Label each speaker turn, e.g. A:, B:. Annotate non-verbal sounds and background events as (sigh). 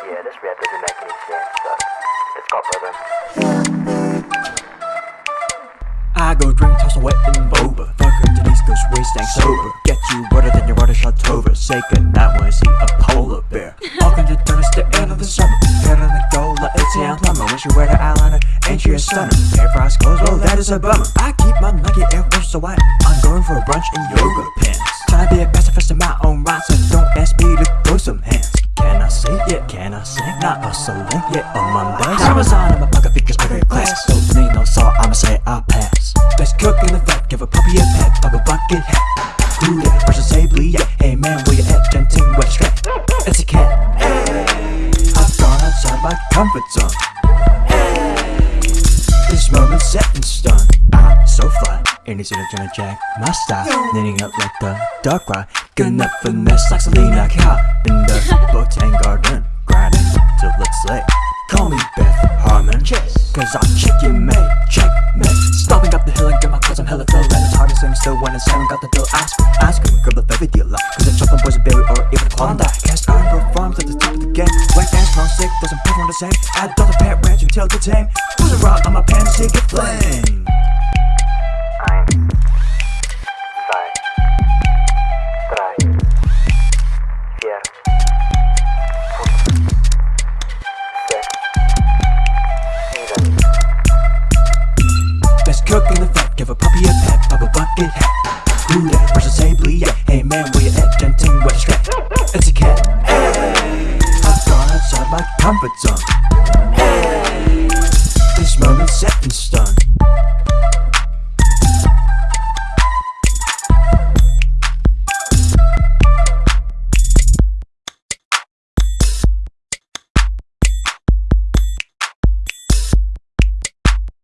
A: Yeah, this rap doesn't make any sense, but let's go, brother.
B: I go drink, toss away in boba. Fucker, Denise goes waste and sober. Get you wetter than your water shot over. Say goodnight when I see a polar bear. (laughs) Welcome to Thunder, the end of the summer. Head on the goal, like it's a plumber. When she wear the eyeliner, ain't she a stunner? Air fries clothes, well, that is a bummer. I keep my Nike Air Force so white. I'm going for a brunch in yoga pants. Trying to be a pacifist in my own right, so Not yeah, on Mondays. Amazon, I'm a pocket figures, perfect class. Don't need no salt, I'ma say I'll pass. Let's cook in the fat, give a puppy a pet, pop a bucket hat. Do that, say bleed, yeah. Hey man, where you at? Genting wet strap. It's a cat. Hey, I've gone outside my comfort zone. Hey, this moment set in stone. I'm so fly. And it's gonna jack my style. Knitting up like the dark ride. Gonna finesse like Selina Kyle. In the Harmon. Cause I'm chicken made. Checkmate. Stopping up the hill and get my clothes. I'm hella low. And it's hard to sing still when it's seven. Got the dough. Ice cream. Ice cream. Grab the baby deal up. Cause the chocolate boys a berry or even a Klondike. Cast iron performs at the top of the game. White ass non sick. Doesn't perform the same. I don't the pet ranch until the tame. Who's around on my pants? Take a flame. Bucket. Do that bleed, yeah. Hey man, where you at? Genting wet strap. It's a cat. hey I've gone outside my comfort zone.